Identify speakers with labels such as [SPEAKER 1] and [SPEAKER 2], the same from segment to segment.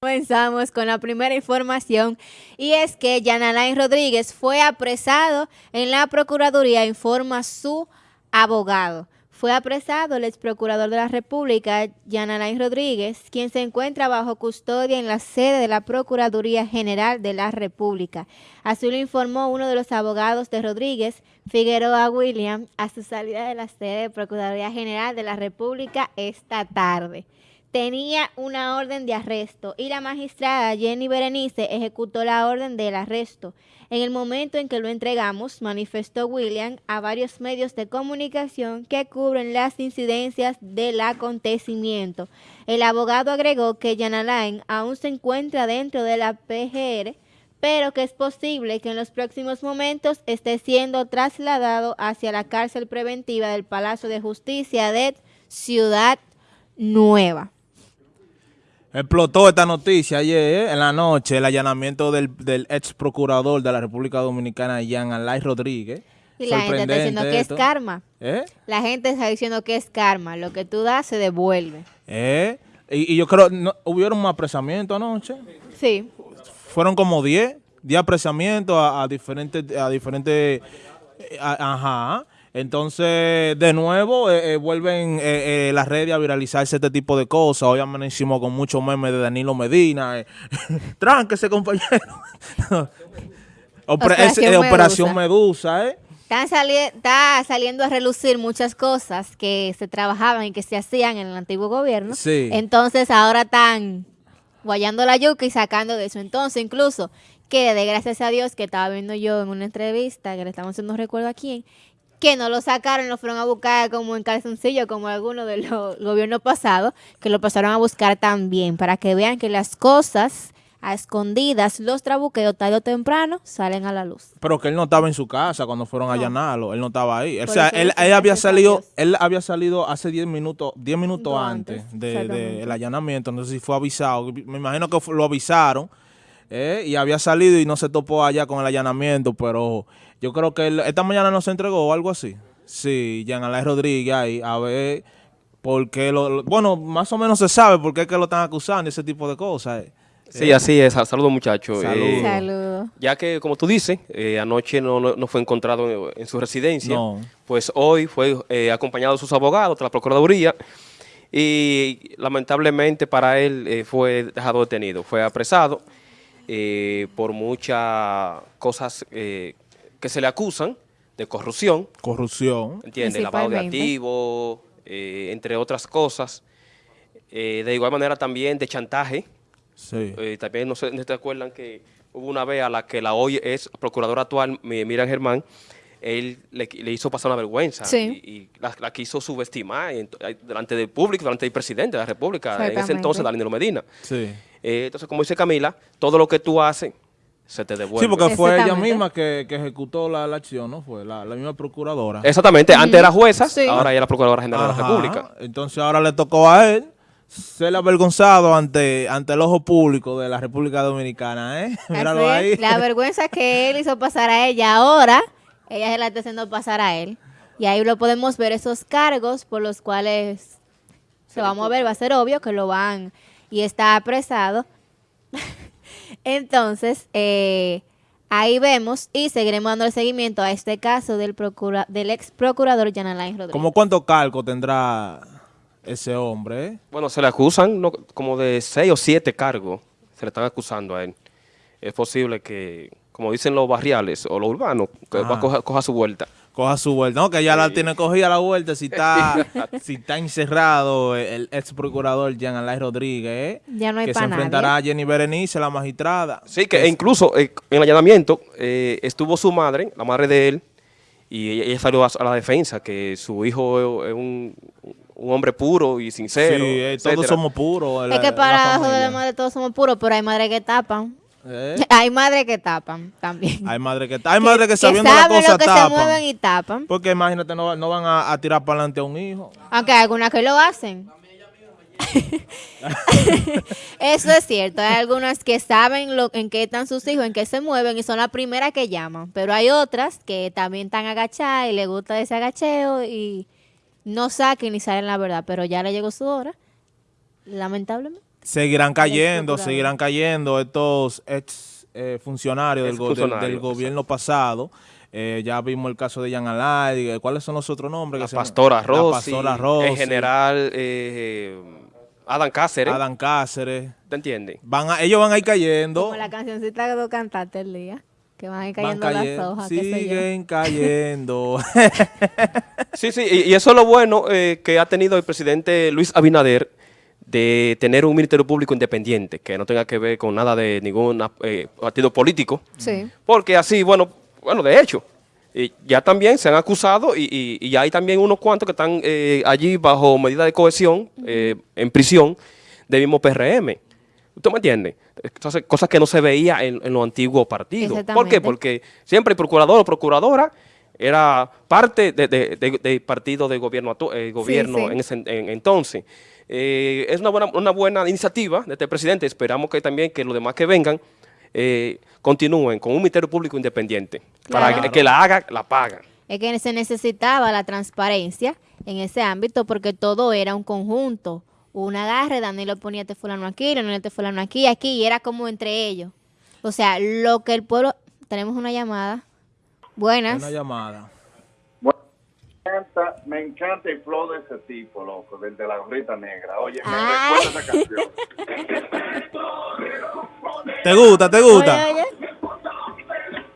[SPEAKER 1] Comenzamos con la primera información y es que Jan Alain Rodríguez fue apresado en la Procuraduría, informa su abogado. Fue apresado el ex procurador de la República, Jan Alain Rodríguez, quien se encuentra bajo custodia en la sede de la Procuraduría General de la República. Así lo informó uno de los abogados de Rodríguez, Figueroa William, a su salida de la sede de Procuraduría General de la República esta tarde tenía una orden de arresto y la magistrada Jenny Berenice ejecutó la orden del arresto. En el momento en que lo entregamos, manifestó William a varios medios de comunicación que cubren las incidencias del acontecimiento. El abogado agregó que Jan Alain aún se encuentra dentro de la PGR, pero que es posible que en los próximos momentos esté siendo trasladado hacia la cárcel preventiva del Palacio de Justicia de Ciudad Nueva.
[SPEAKER 2] Explotó esta noticia ayer eh, en la noche, el allanamiento del, ex procurador de la República Dominicana, Jean Alay Rodríguez.
[SPEAKER 1] Y la gente está diciendo que es karma. ¿Eh? La gente está diciendo que es karma. Lo que tú das se devuelve.
[SPEAKER 2] ¿Eh? Y, yo creo, no, ¿hubieron un apresamiento anoche?
[SPEAKER 1] Sí.
[SPEAKER 2] Fueron como 10, 10 apresamientos a, diferentes, a diferentes, eh, ajá. Entonces, de nuevo, eh, eh, vuelven eh, las redes a viralizarse este tipo de cosas. Hoy amanecimos con muchos memes de Danilo Medina. Tránquese, compañero. Operación, Medusa. ¿eh?
[SPEAKER 1] está saliendo a relucir muchas cosas que se trabajaban y que se hacían en el antiguo gobierno.
[SPEAKER 2] Sí.
[SPEAKER 1] Entonces, ahora están guayando la yuca y sacando de eso. Entonces, incluso, que de gracias a Dios que estaba viendo yo en una entrevista, que le estamos haciendo un recuerdo a quién, que no lo sacaron, lo fueron a buscar como en calzoncillo, como algunos de los gobiernos pasados, que lo pasaron a buscar también, para que vean que las cosas a escondidas, los trabuqueos tarde o temprano salen a la luz.
[SPEAKER 2] Pero que él no estaba en su casa cuando fueron a allanarlo, él no estaba ahí. O sea, él, había salido, él había salido hace 10 minutos, 10 minutos antes, del de, allanamiento, no sé si fue avisado, me imagino que lo avisaron, eh, y había salido y no se topó allá con el allanamiento, pero yo creo que esta mañana no se entregó o algo así. Sí, Jean Alain Rodríguez ahí, a ver por qué lo, Bueno, más o menos se sabe por qué es que lo están acusando, ese tipo de cosas. Eh.
[SPEAKER 3] Sí, así es. Saludos, muchachos.
[SPEAKER 1] Eh, Saludos.
[SPEAKER 3] Ya que, como tú dices, eh, anoche no, no, fue encontrado en, su residencia, pues hoy fue acompañado de sus abogados, de la Procuraduría, y lamentablemente para él fue dejado detenido. Fue apresado por muchas cosas que se le acusan de corrupción.
[SPEAKER 2] Corrupción.
[SPEAKER 3] ¿Entiendes? Lavado de activos, eh, entre otras cosas. Eh, de igual manera también de chantaje.
[SPEAKER 2] Sí.
[SPEAKER 3] Eh, también no sé, no te acuerdan que hubo una vez a la que la hoy es procuradora actual, Miriam Germán, él le, hizo pasar una vergüenza y, la, quiso subestimar delante del público, delante del presidente de la República, en ese entonces, Danilo Medina.
[SPEAKER 2] Sí.
[SPEAKER 3] entonces, como dice Camila, todo lo que tú haces se te devuelve.
[SPEAKER 2] Sí, porque fue ella misma que, ejecutó la, acción, ¿no? Fue la, misma procuradora.
[SPEAKER 3] Exactamente. Antes era jueza, ahora ella es la procuradora general de la República.
[SPEAKER 2] Entonces ahora le tocó a él ser avergonzado ante, ante el ojo público de la República Dominicana, ¿eh?
[SPEAKER 1] Míralo ahí. La vergüenza que él hizo pasar a ella ahora, ella se la está haciendo pasar a él. Y ahí lo podemos ver, esos cargos por los cuales se va a mover, va a ser obvio que lo van y está apresado. Entonces, eh, ahí vemos y seguiremos dando el seguimiento a este caso del, procura, del ex procurador Jan Alain Rodríguez.
[SPEAKER 2] ¿Cómo cuánto cargo tendrá ese hombre? Eh?
[SPEAKER 3] Bueno, se le acusan como de seis o siete cargos, se le están acusando a él. Es posible que, como dicen los barriales o los urbanos, que va a coja su vuelta
[SPEAKER 2] coja su vuelta. No, que ya la tiene cogida la vuelta si está si está encerrado el ex procurador Jean Alain Rodríguez, ¿eh?
[SPEAKER 1] Ya no hay
[SPEAKER 2] Que se enfrentará a Jenny Berenice, la magistrada.
[SPEAKER 3] Sí, que incluso eh, en el allanamiento eh, estuvo su madre, la madre de él, y ella salió a, la defensa, que su hijo es un, hombre puro y sincero.
[SPEAKER 2] Sí, todos somos puros.
[SPEAKER 1] Es que para la de la madre todos somos puros, pero hay madres que tapan. ¿Eh? Hay madres que tapan también.
[SPEAKER 2] Hay madres que, hay madres que, sabiendo la cosa
[SPEAKER 1] que
[SPEAKER 2] tapan.
[SPEAKER 1] se mueven y tapan.
[SPEAKER 2] Porque imagínate, no, no van a, tirar para adelante a un hijo.
[SPEAKER 1] Aunque hay algunas que lo hacen. Eso es cierto. Hay algunas que saben lo, en qué están sus hijos, en qué se mueven y son las primeras que llaman. Pero hay otras que también están agachadas y les gusta ese agacheo y no saquen ni saben la verdad. Pero ya le llegó su hora, lamentablemente.
[SPEAKER 2] Seguirán cayendo, seguirán cayendo estos ex eh, funcionarios del, del, gobierno pasado. Eh, ya vimos el caso de Jan Alay. ¿Cuáles son los otros nombres?
[SPEAKER 3] La que Pastora Rossi.
[SPEAKER 2] La Pastora Rossi.
[SPEAKER 3] En general, eh, Adam Cáceres.
[SPEAKER 2] Adam Cáceres.
[SPEAKER 3] ¿Te entiendes?
[SPEAKER 2] Van ellos van a ir cayendo.
[SPEAKER 1] Como la cancioncita que tú cantaste el día. Que van a ir cayendo las hojas.
[SPEAKER 2] Siguen cayendo.
[SPEAKER 3] sí, sí, y, eso es lo bueno eh, que ha tenido el presidente Luis Abinader de tener un ministerio público independiente, que no tenga que ver con nada de ningún eh, partido político.
[SPEAKER 1] Sí.
[SPEAKER 3] Porque así, bueno, bueno, de hecho, ya también se han acusado y, y, hay también unos cuantos que están eh, allí bajo medida de cohesión, en prisión, de mismo PRM. ¿Usted me entiende? Entonces, cosas que no se veía en, los antiguos partidos. ¿Por qué? Porque siempre el procurador o procuradora era parte del partido de gobierno, eh, gobierno en ese entonces. Eh, es una buena, una buena iniciativa de este presidente. Esperamos que también que los demás que vengan eh, continúen con un ministerio público independiente. Para que, que, la haga, la paga.
[SPEAKER 1] Es que se necesitaba la transparencia en ese ámbito porque todo era un conjunto un agarre, Danilo ponía este fulano aquí, Danilo este fulano aquí, aquí, y era como entre ellos. O sea, lo que el pueblo... Tenemos una llamada. Buenas.
[SPEAKER 2] Una llamada.
[SPEAKER 4] Me encanta el flow de ese tipo, loco, del de la gorrita negra. Oye, me recuerda esa canción.
[SPEAKER 2] ¿Te gusta, te gusta?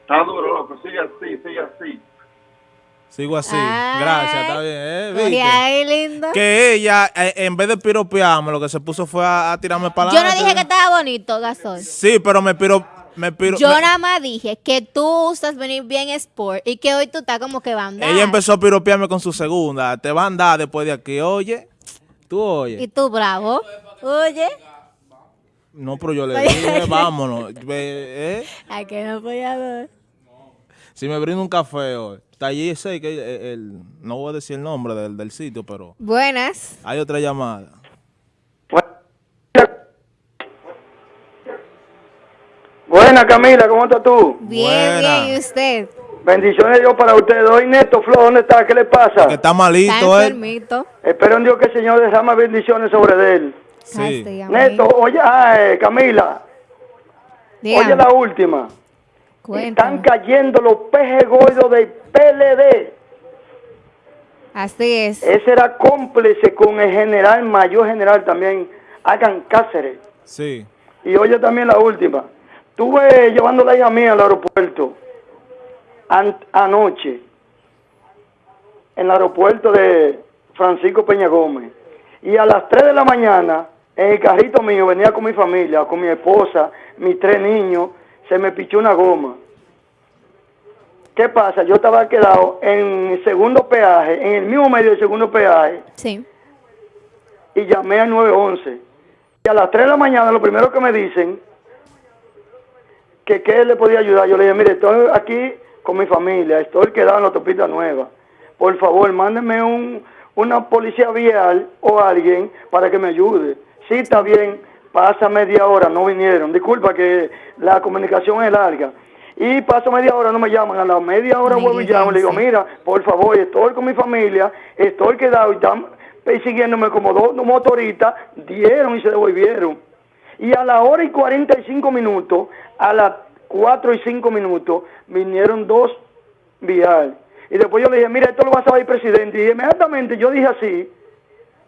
[SPEAKER 4] Está duro, loco, sigue así, sigue así.
[SPEAKER 2] Sigo así. Gracias, está bien. ¿eh?
[SPEAKER 1] Ay, lindo.
[SPEAKER 2] Que ella, eh, en vez de piropearme, lo que se puso fue a, tirarme para
[SPEAKER 1] Yo no dije que estaba bonito, Gasol.
[SPEAKER 2] Sí, pero me piro... Me piro
[SPEAKER 1] Yo nada más dije que tú usas venir bien sport y que hoy tú estás como que va a andar.
[SPEAKER 2] Ella empezó a piropearme con su segunda. Te va a andar después de aquí. Oye, tú oye.
[SPEAKER 1] Y tú bravo. Oye.
[SPEAKER 2] No, pero yo le dije, vámonos. ¿eh?
[SPEAKER 1] ¿A que no podía
[SPEAKER 2] Si me brindo un café hoy. Está allí sé que el, no voy a decir el nombre del, del sitio, pero...
[SPEAKER 1] Buenas.
[SPEAKER 2] Hay otra llamada.
[SPEAKER 5] Buenas, Camila, ¿cómo estás tú?
[SPEAKER 1] Bien, bien, ¿y usted?
[SPEAKER 5] Bendiciones Dios para usted. Hoy Neto Flo, ¿dónde está? ¿Qué le pasa?
[SPEAKER 2] Que está malito,
[SPEAKER 1] está enfermito.
[SPEAKER 5] Espero en Dios que el Señor derrame bendiciones sobre él.
[SPEAKER 2] Sí.
[SPEAKER 5] Neto, oye, ah, Camila. Oye la última. Están cayendo los pejes gordos del PLD.
[SPEAKER 1] Así es.
[SPEAKER 5] Ese era cómplice con el general, mayor general también, Hagan Cáceres.
[SPEAKER 2] Sí.
[SPEAKER 5] Y oye también la última. Estuve llevando a la hija mía al aeropuerto anoche, en el aeropuerto de Francisco Peña Gómez. Y a las 3 de la mañana, en el carrito mío, venía con mi familia, con mi esposa, mis tres niños, se me pichó una goma. ¿Qué pasa? Yo estaba quedado en el segundo peaje, en el mismo medio del segundo peaje.
[SPEAKER 1] Sí.
[SPEAKER 5] Y llamé al 911. Y a las 3 de la mañana lo primero que me dicen, que qué le podía ayudar. Yo le dije, mire, estoy aquí con mi familia, estoy quedado en la autopista nueva. Por favor, mándenme un, una policía vial o alguien para que me ayude. Sí, está bien, pasa media hora, no vinieron. Disculpa que la comunicación es larga. Y paso media hora, no me llaman. A la media hora vuelvo y llamo. Le digo, mira, por favor, estoy con mi familia, estoy quedado y están persiguiéndome como dos motoristas. Dieron y se devolvieron. Y a la hora y 45 minutos, a las 4 y 5 minutos, vinieron dos vial. Y después yo le dije, mira, esto lo va a saber presidente. Y inmediatamente yo dije así,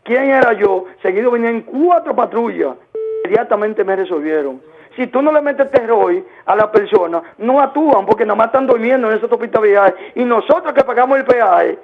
[SPEAKER 5] ¿quién era yo? Seguido venían cuatro patrullas. Inmediatamente me resolvieron. Si tú no le metes terror a la persona, no actúan porque nada más están durmiendo en esa autopista viaje. Y nosotros que pagamos el peaje,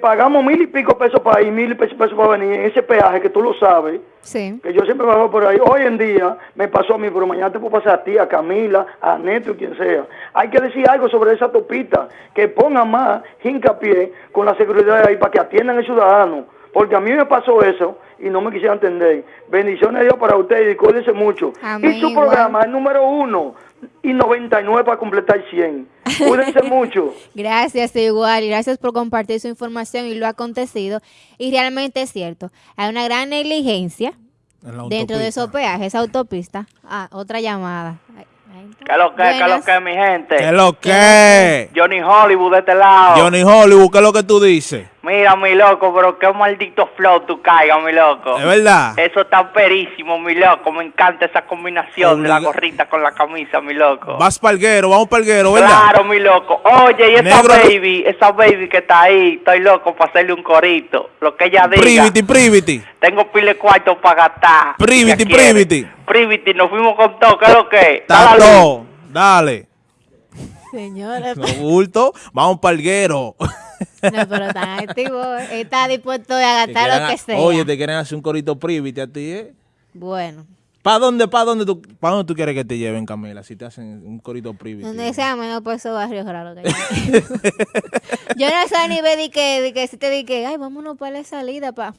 [SPEAKER 5] pagamos mil y pico pesos para ir, mil y pesos para venir en ese peaje que tú lo sabes.
[SPEAKER 1] Sí.
[SPEAKER 5] Que yo siempre bajo por ahí. Hoy en día me pasó a mí, pero mañana te puedo pasar a ti, a Camila, a Neto, quien sea. Hay que decir algo sobre esa autopista, que pongan más hincapié con la seguridad ahí para que atiendan al ciudadano porque a mí me pasó eso y no me quisiera entender. Bendiciones Dios para ustedes y cuídense mucho. y su programa es número uno y 99 para completar 100. Cuídense mucho.
[SPEAKER 1] Gracias, igual. Y gracias por compartir su información y lo ha acontecido. Y realmente es cierto. Hay una gran negligencia dentro de esos peajes, esa autopista. Ah, otra llamada.
[SPEAKER 6] ¿Qué lo que, qué lo que, mi gente?
[SPEAKER 2] ¿Qué lo que?
[SPEAKER 6] Johnny Hollywood de este lado.
[SPEAKER 2] Johnny Hollywood, ¿qué es lo que tú dices?
[SPEAKER 6] Mira, mi loco, pero qué maldito flow tú caigas, mi loco.
[SPEAKER 2] Es verdad.
[SPEAKER 6] Eso está perísimo, mi loco. Me encanta esa combinación de la gorrita con la camisa, mi loco.
[SPEAKER 2] Vas palguero, vamos palguero, ¿verdad?
[SPEAKER 6] Claro, mi loco. Oye, y esa baby, esa baby que está ahí, estoy loco para hacerle un corito. Lo que ella diga.
[SPEAKER 2] Privity, privity.
[SPEAKER 6] Tengo pile cuarto para gastar.
[SPEAKER 2] Privity, privity.
[SPEAKER 6] Privity, nos fuimos con todo, ¿qué es lo que?
[SPEAKER 2] Tato, dale.
[SPEAKER 1] Señora.
[SPEAKER 2] No bulto, vamos palguero.
[SPEAKER 1] No, pero tan activo. Está dispuesto a gastar lo que sea.
[SPEAKER 2] Oye, te quieren hacer un corito privity a ti, ¿eh?
[SPEAKER 1] Bueno.
[SPEAKER 2] ¿Para dónde, para dónde tú, para dónde tú quieres que te lleven, Camila? Si te hacen un corito privity.
[SPEAKER 1] Donde sea menos por esos barrios raros que hay. Yo no sé ni ve de que, de que si te dije, ay, vámonos para la salida, pa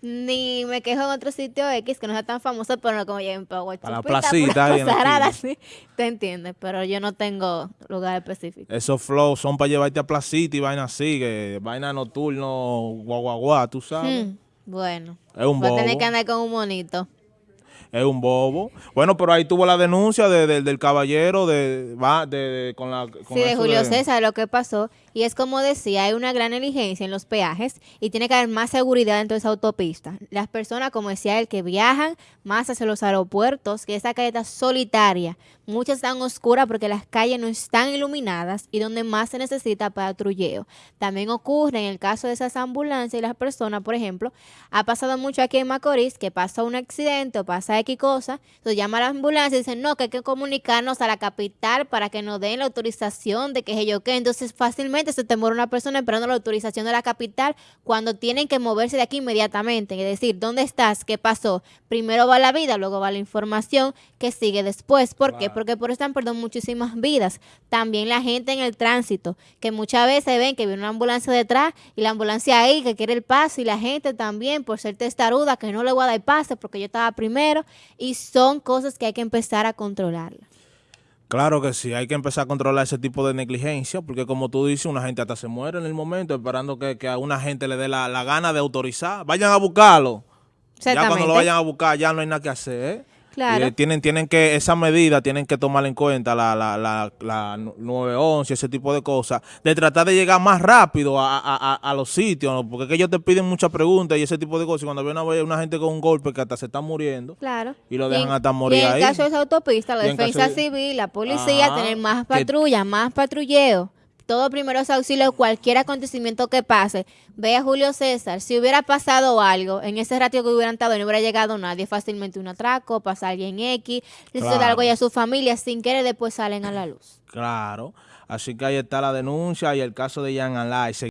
[SPEAKER 1] ni me quejo en otro sitio X que no sea tan famoso, pero no como lleven para
[SPEAKER 2] Para la placita.
[SPEAKER 1] ¿sí? Te entiendes, pero yo no tengo lugar específico.
[SPEAKER 2] Esos flows son para llevarte a placita y vaina así, que vaina nocturno, guaguaguá, tú sabes. Hmm,
[SPEAKER 1] bueno.
[SPEAKER 2] Es un
[SPEAKER 1] a tener que andar con un monito
[SPEAKER 2] es un bobo. Bueno, pero ahí tuvo la denuncia del caballero de, va, de, con la...
[SPEAKER 1] sí, de Julio César, lo que pasó. Y es como decía, hay una gran negligencia en los peajes y tiene que haber más seguridad dentro de esa autopista. Las personas, como decía él, que viajan más hacia los aeropuertos, que esa calle está solitaria, muchas están oscuras porque las calles no están iluminadas y donde más se necesita patrulleo. También ocurre en el caso de esas ambulancias y las personas, por ejemplo, ha pasado mucho aquí en Macorís que pasa un accidente o pasa X cosa, entonces llama a la ambulancia y dicen, no, que hay que comunicarnos a la capital para que nos den la autorización de que es ello que. Entonces fácilmente se te muere una persona esperando la autorización de la capital cuando tienen que moverse de aquí inmediatamente. Es decir, ¿dónde estás? ¿Qué pasó? Primero va la vida, luego va la información que sigue después. ¿Por qué? Porque por eso han perdido muchísimas vidas. También la gente en el tránsito, que muchas veces ven que viene una ambulancia detrás y la ambulancia ahí que quiere el paso y la gente también por ser testaruda que no le voy a dar pase porque yo estaba primero y son cosas que hay que empezar a controlarlas.
[SPEAKER 2] Claro que sí, hay que empezar a controlar ese tipo de negligencia, porque como tú dices, una gente hasta se muere en el momento esperando que, a una gente le dé la, la gana de autorizar. Vayan a buscarlo. Ya cuando lo vayan a buscar ya no hay nada que hacer. ¿eh?
[SPEAKER 1] Claro.
[SPEAKER 2] tienen, tienen que, esa medida tienen que tomar en cuenta la, la, la, la 911, ese tipo de cosas, de tratar de llegar más rápido a, a, a los sitios, porque es que ellos te piden muchas preguntas y ese tipo de cosas. Y cuando viene a una gente con un golpe que hasta se está muriendo,
[SPEAKER 1] claro.
[SPEAKER 2] y lo dejan hasta morir
[SPEAKER 1] y en
[SPEAKER 2] el
[SPEAKER 1] caso de esa autopista, la defensa civil, la policía, tener más patrullas, más patrulleo todo primeros auxilios, cualquier acontecimiento que pase. Ve a Julio César, si hubiera pasado algo, en ese ratio que hubieran estado no hubiera llegado nadie, fácilmente un atraco, pasa alguien X, le claro. algo a su familia, sin querer después salen a la luz.
[SPEAKER 2] Claro, así que ahí está la denuncia y el caso de Jan Alay.